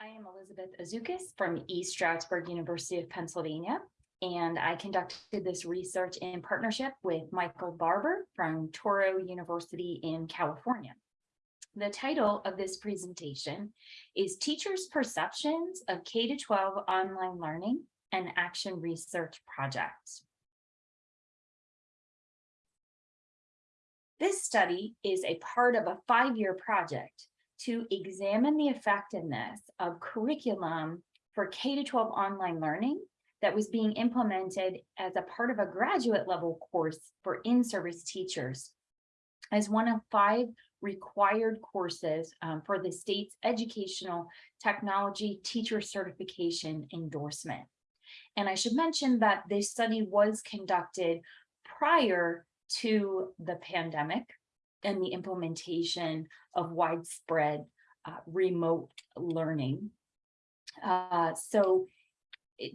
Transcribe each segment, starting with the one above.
I am Elizabeth Azukas from East Stroudsburg University of Pennsylvania, and I conducted this research in partnership with Michael Barbour from Touro University in California. The title of this presentation is Teachers' Perceptions of K-12 Online Learning and Action Research Projects. This study is a part of a five-year project to examine the effectiveness of curriculum for K-12 online learning that was being implemented as a part of a graduate level course for in-service teachers as one of five required courses um, for the state's educational technology teacher certification endorsement. And I should mention that this study was conducted prior to the pandemic and the implementation of widespread uh, remote learning. Uh, so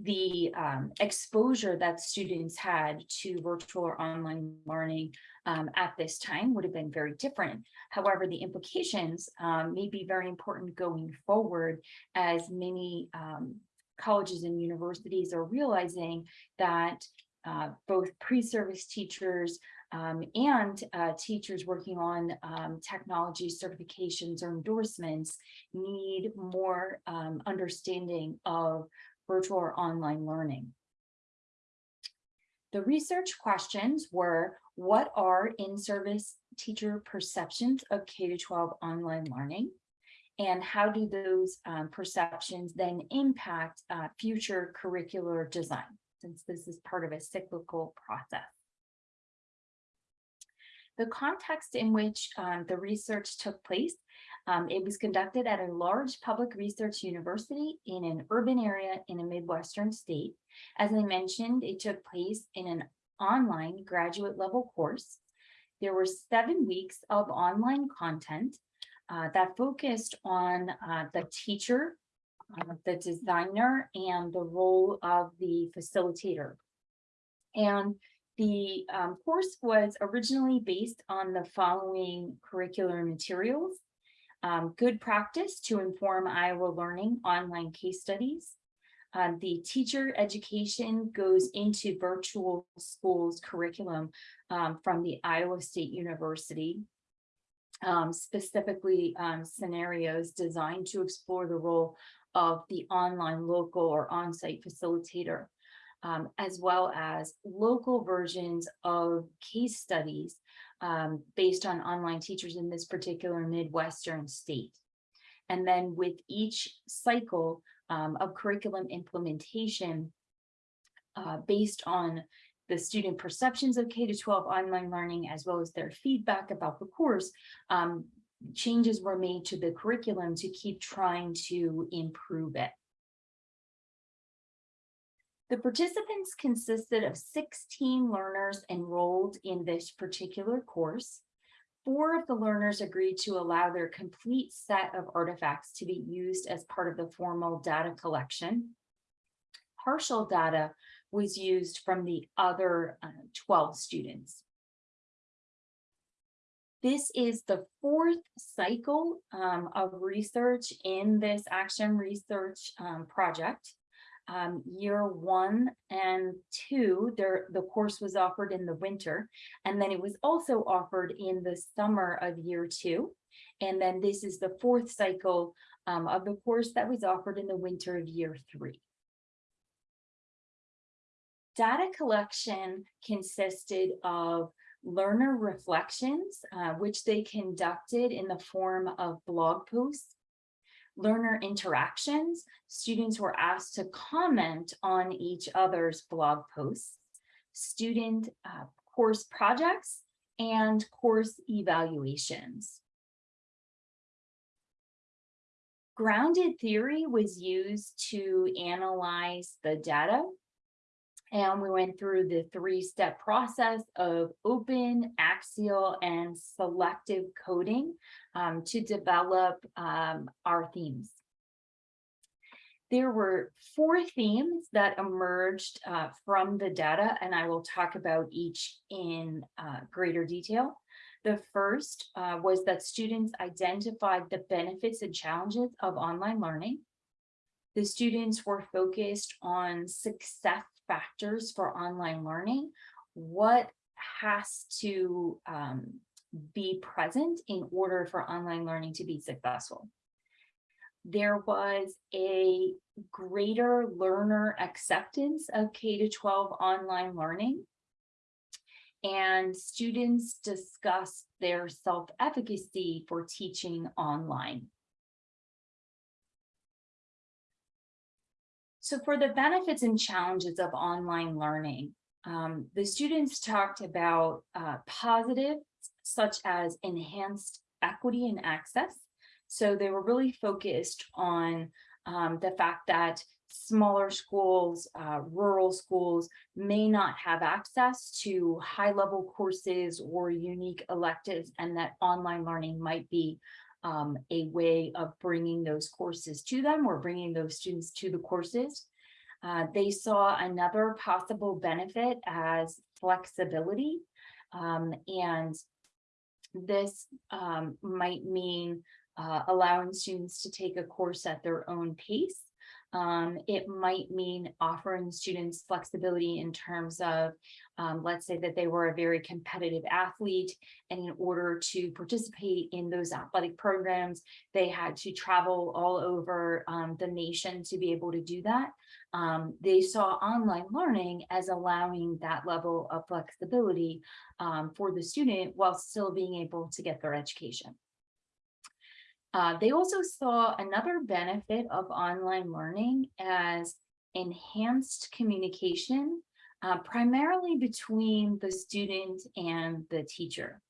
the um, exposure that students had to virtual or online learning um, at this time would have been very different. However, the implications um, may be very important going forward as many um, colleges and universities are realizing that uh, both pre-service teachers um, and uh, teachers working on um, technology certifications or endorsements need more um, understanding of virtual or online learning. The research questions were, what are in-service teacher perceptions of K-12 online learning? And how do those um, perceptions then impact uh, future curricular design, since this is part of a cyclical process? The context in which um, the research took place, um, it was conducted at a large public research university in an urban area in a Midwestern state. As I mentioned, it took place in an online graduate level course. There were seven weeks of online content uh, that focused on uh, the teacher, uh, the designer, and the role of the facilitator. And the um, course was originally based on the following curricular materials. Um, good practice to inform Iowa learning online case studies. Uh, the teacher education goes into virtual schools curriculum um, from the Iowa State University. Um, specifically um, scenarios designed to explore the role of the online local or on-site facilitator um, as well as local versions of case studies um, based on online teachers in this particular Midwestern state. And then with each cycle um, of curriculum implementation uh, based on the student perceptions of K-12 online learning, as well as their feedback about the course, um, changes were made to the curriculum to keep trying to improve it. The participants consisted of 16 learners enrolled in this particular course. Four of the learners agreed to allow their complete set of artifacts to be used as part of the formal data collection. Partial data was used from the other uh, 12 students. This is the fourth cycle um, of research in this action research um, project um, year one and two, there, the course was offered in the winter, and then it was also offered in the summer of year two. And then this is the fourth cycle um, of the course that was offered in the winter of year three. Data collection consisted of learner reflections, uh, which they conducted in the form of blog posts learner interactions, students were asked to comment on each other's blog posts, student uh, course projects, and course evaluations. Grounded theory was used to analyze the data and we went through the three-step process of open, axial, and selective coding um, to develop um, our themes. There were four themes that emerged uh, from the data, and I will talk about each in uh, greater detail. The first uh, was that students identified the benefits and challenges of online learning. The students were focused on success factors for online learning. What has to um, be present in order for online learning to be successful? There was a greater learner acceptance of K to 12 online learning and students discuss their self-efficacy for teaching online. So for the benefits and challenges of online learning, um, the students talked about uh, positive, such as enhanced equity and access. So they were really focused on um, the fact that smaller schools, uh, rural schools may not have access to high level courses or unique electives and that online learning might be um, a way of bringing those courses to them or bringing those students to the courses. Uh, they saw another possible benefit as flexibility um, and this um, might mean uh, allowing students to take a course at their own pace um, it might mean offering students flexibility in terms of, um, let's say that they were a very competitive athlete and in order to participate in those athletic programs, they had to travel all over um, the nation to be able to do that. Um, they saw online learning as allowing that level of flexibility um, for the student while still being able to get their education. Uh, they also saw another benefit of online learning as enhanced communication, uh, primarily between the student and the teacher.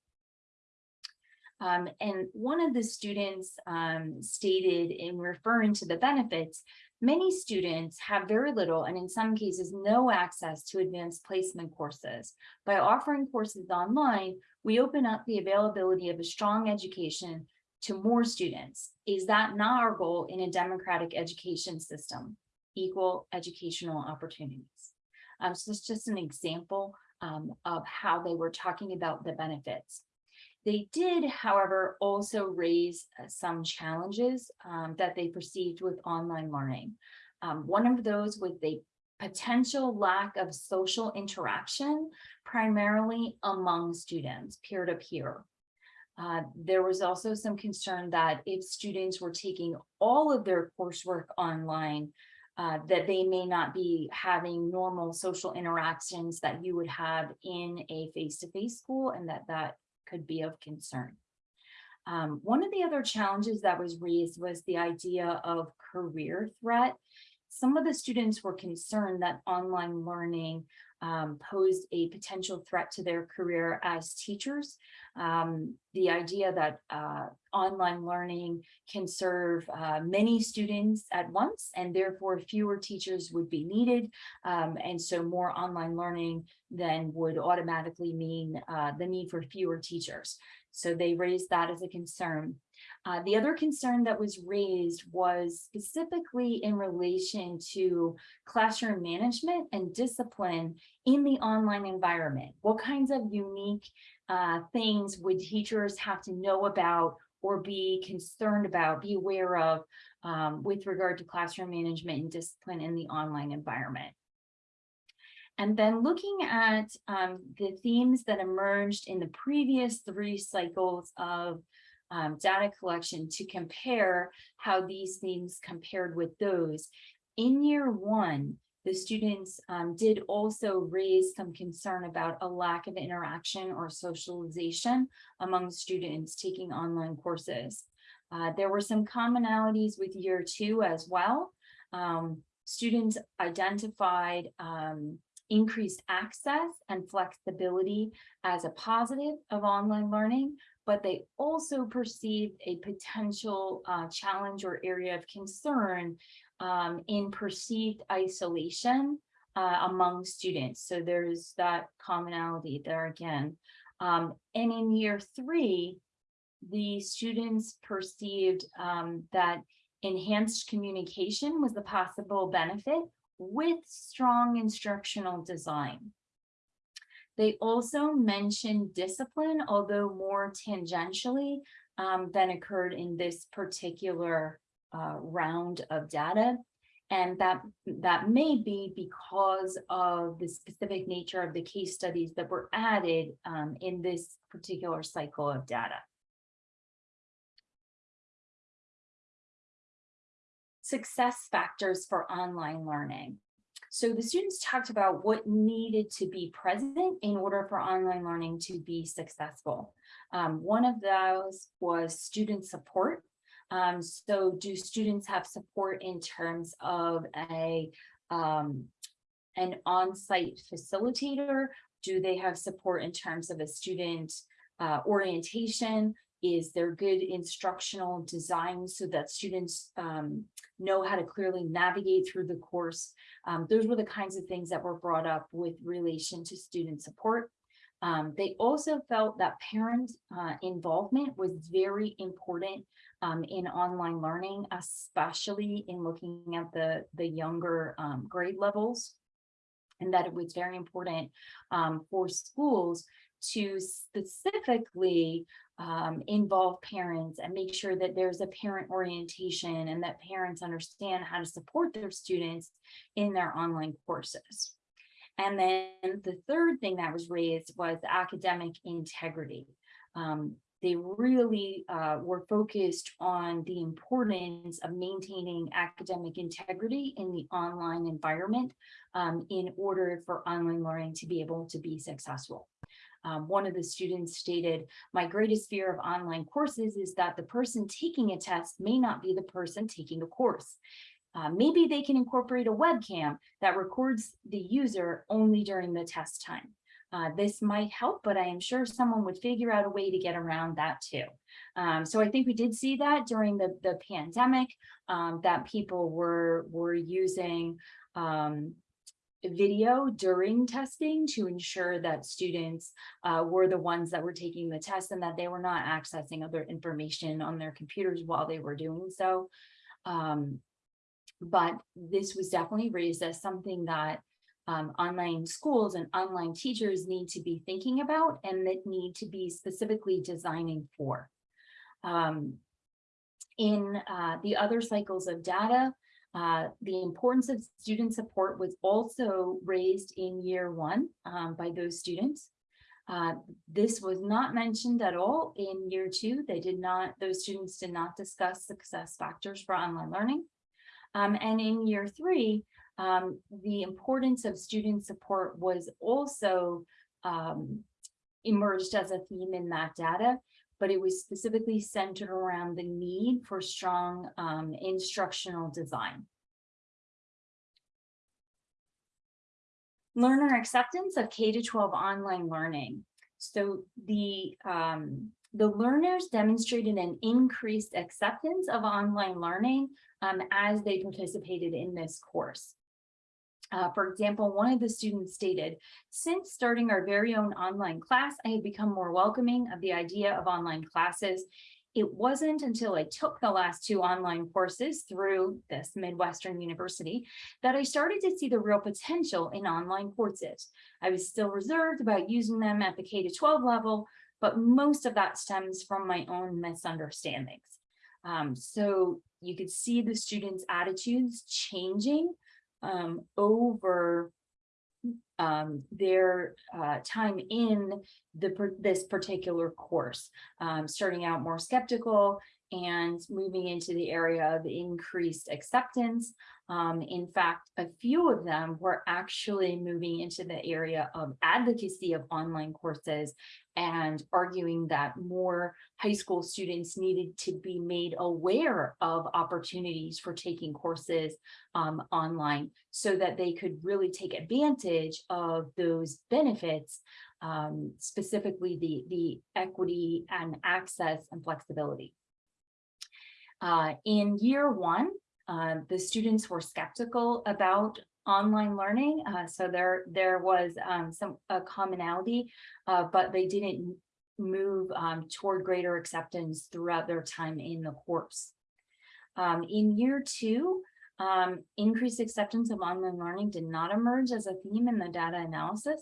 Um, and one of the students um, stated in referring to the benefits, many students have very little and in some cases no access to advanced placement courses. By offering courses online, we open up the availability of a strong education to more students. Is that not our goal in a democratic education system? Equal educational opportunities. Um, so it's just an example um, of how they were talking about the benefits. They did, however, also raise uh, some challenges um, that they perceived with online learning. Um, one of those was the potential lack of social interaction, primarily among students, peer-to-peer. -peer. Uh, there was also some concern that if students were taking all of their coursework online, uh, that they may not be having normal social interactions that you would have in a face-to-face -face school and that that could be of concern. Um, one of the other challenges that was raised was the idea of career threat. Some of the students were concerned that online learning um, posed a potential threat to their career as teachers. Um, the idea that uh, online learning can serve uh, many students at once and therefore fewer teachers would be needed. Um, and so more online learning then would automatically mean uh, the need for fewer teachers. So they raised that as a concern. Uh, the other concern that was raised was specifically in relation to classroom management and discipline in the online environment. What kinds of unique uh, things would teachers have to know about or be concerned about, be aware of um, with regard to classroom management and discipline in the online environment? And then looking at um, the themes that emerged in the previous three cycles of um, data collection to compare how these themes compared with those. In year one, the students um, did also raise some concern about a lack of interaction or socialization among students taking online courses. Uh, there were some commonalities with year two as well. Um, students identified um, increased access and flexibility as a positive of online learning, but they also perceived a potential uh, challenge or area of concern um, in perceived isolation uh, among students. So there's that commonality there again. Um, and in year three, the students perceived um, that enhanced communication was the possible benefit with strong instructional design. They also mentioned discipline, although more tangentially um, than occurred in this particular uh, round of data. And that, that may be because of the specific nature of the case studies that were added um, in this particular cycle of data. Success factors for online learning. So the students talked about what needed to be present in order for online learning to be successful. Um, one of those was student support. Um, so do students have support in terms of a um, an on-site facilitator? Do they have support in terms of a student uh, orientation? Is there good instructional design so that students um, know how to clearly navigate through the course? Um, those were the kinds of things that were brought up with relation to student support. Um, they also felt that parent uh, involvement was very important um, in online learning, especially in looking at the, the younger um, grade levels, and that it was very important um, for schools to specifically um, involve parents and make sure that there's a parent orientation and that parents understand how to support their students in their online courses. And then the third thing that was raised was academic integrity. Um, they really uh, were focused on the importance of maintaining academic integrity in the online environment um, in order for online learning to be able to be successful. Um, one of the students stated, my greatest fear of online courses is that the person taking a test may not be the person taking a course. Uh, maybe they can incorporate a webcam that records the user only during the test time. Uh, this might help, but I am sure someone would figure out a way to get around that too. Um, so I think we did see that during the, the pandemic, um, that people were, were using um, video during testing to ensure that students uh, were the ones that were taking the test and that they were not accessing other information on their computers while they were doing so. Um, but this was definitely raised as something that um, online schools and online teachers need to be thinking about and that need to be specifically designing for. Um, in uh, the other cycles of data, uh, the importance of student support was also raised in year one um, by those students. Uh, this was not mentioned at all in year two. They did not, those students did not discuss success factors for online learning. Um, and in year three, um, the importance of student support was also um, emerged as a theme in that data but it was specifically centered around the need for strong um, instructional design. Learner acceptance of K-12 online learning. So the, um, the learners demonstrated an increased acceptance of online learning um, as they participated in this course. Uh, for example, one of the students stated, since starting our very own online class, I have become more welcoming of the idea of online classes. It wasn't until I took the last two online courses through this Midwestern University that I started to see the real potential in online courses. I was still reserved about using them at the K-12 level, but most of that stems from my own misunderstandings. Um, so you could see the students' attitudes changing um, over um, their uh, time in the, this particular course, um, starting out more skeptical and moving into the area of increased acceptance. Um, in fact, a few of them were actually moving into the area of advocacy of online courses and arguing that more high school students needed to be made aware of opportunities for taking courses um, online so that they could really take advantage of those benefits, um, specifically the, the equity and access and flexibility. Uh, in year one, uh, the students were skeptical about online learning. Uh, so there, there was um, some a commonality, uh, but they didn't move um, toward greater acceptance throughout their time in the course. Um, in year two, um, increased acceptance of online learning did not emerge as a theme in the data analysis.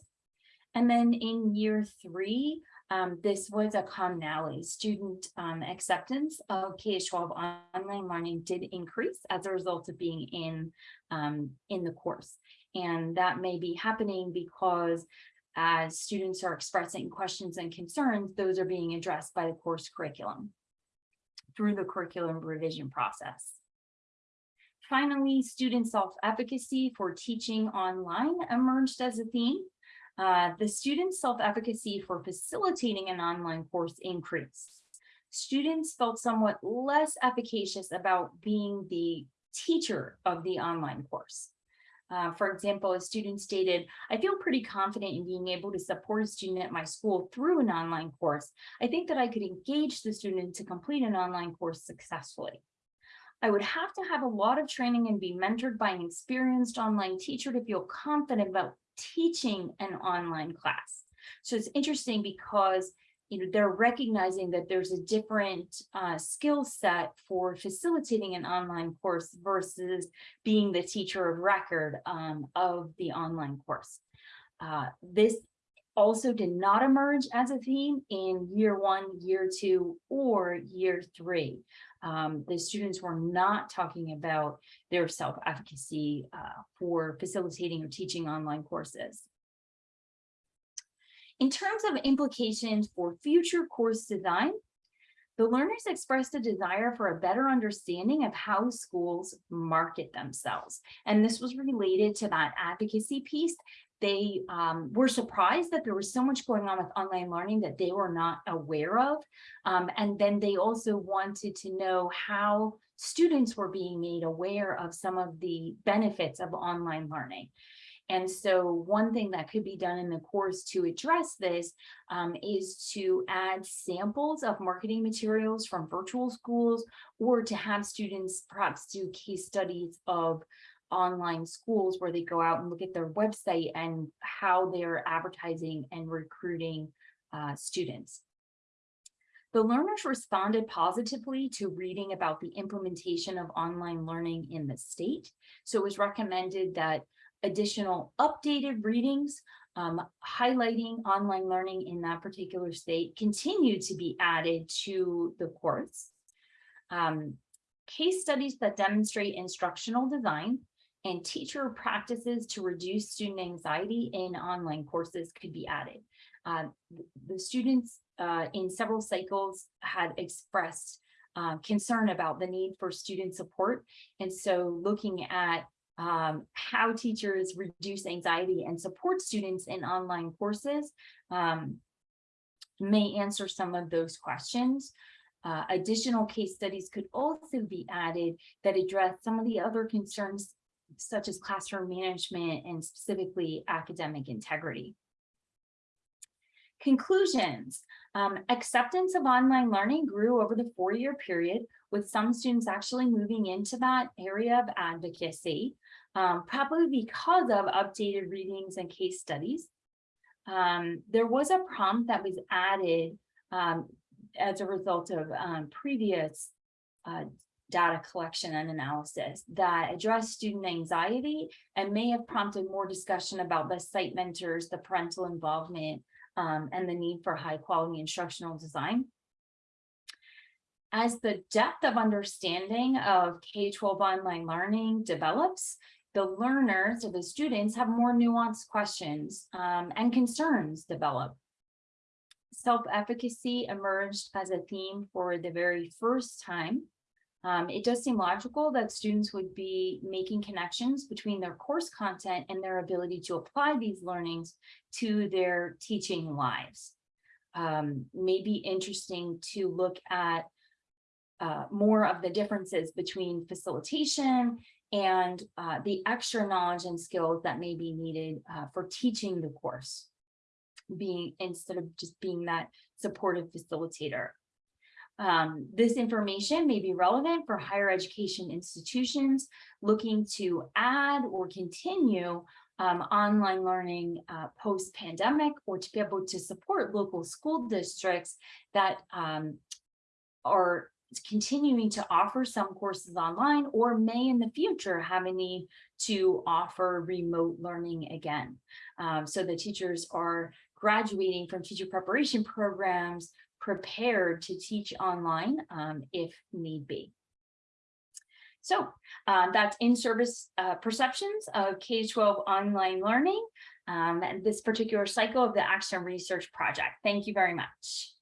And then in year three, um, this was a commonality. Student um, acceptance of K-12 online learning did increase as a result of being in, um, in the course. And that may be happening because as students are expressing questions and concerns, those are being addressed by the course curriculum through the curriculum revision process. Finally, student self-efficacy for teaching online emerged as a theme. Uh, the student self-efficacy for facilitating an online course increased. Students felt somewhat less efficacious about being the teacher of the online course. Uh, for example, a student stated, I feel pretty confident in being able to support a student at my school through an online course. I think that I could engage the student to complete an online course successfully. I would have to have a lot of training and be mentored by an experienced online teacher to feel confident about teaching an online class. So it's interesting because you know, they're recognizing that there's a different uh, skill set for facilitating an online course versus being the teacher of record um, of the online course. Uh, this also did not emerge as a theme in year one, year two, or year three. Um, the students were not talking about their self-efficacy uh, for facilitating or teaching online courses. In terms of implications for future course design, the learners expressed a desire for a better understanding of how schools market themselves. And this was related to that advocacy piece they um, were surprised that there was so much going on with online learning that they were not aware of. Um, and then they also wanted to know how students were being made aware of some of the benefits of online learning. And so one thing that could be done in the course to address this um, is to add samples of marketing materials from virtual schools or to have students perhaps do case studies of online schools where they go out and look at their website and how they're advertising and recruiting uh, students. The learners responded positively to reading about the implementation of online learning in the state. So it was recommended that additional updated readings um, highlighting online learning in that particular state continue to be added to the course. Um, case studies that demonstrate instructional design and teacher practices to reduce student anxiety in online courses could be added. Uh, the students uh, in several cycles had expressed uh, concern about the need for student support. And so looking at um, how teachers reduce anxiety and support students in online courses um, may answer some of those questions. Uh, additional case studies could also be added that address some of the other concerns such as classroom management and specifically academic integrity. Conclusions. Um, acceptance of online learning grew over the four-year period, with some students actually moving into that area of advocacy, um, probably because of updated readings and case studies. Um, there was a prompt that was added um, as a result of um, previous uh, data collection and analysis that address student anxiety and may have prompted more discussion about the site mentors, the parental involvement, um, and the need for high quality instructional design. As the depth of understanding of K-12 online learning develops, the learners or the students have more nuanced questions um, and concerns develop. Self-efficacy emerged as a theme for the very first time um, it does seem logical that students would be making connections between their course content and their ability to apply these learnings to their teaching lives. Um, maybe interesting to look at uh, more of the differences between facilitation and uh, the extra knowledge and skills that may be needed uh, for teaching the course being instead of just being that supportive facilitator. Um, this information may be relevant for higher education institutions looking to add or continue um, online learning uh, post-pandemic or to be able to support local school districts that um, are continuing to offer some courses online or may in the future have a need to offer remote learning again. Um, so the teachers are graduating from teacher preparation programs prepared to teach online um, if need be. So uh, that's in-service uh, perceptions of K-12 online learning um, and this particular cycle of the Action Research Project. Thank you very much.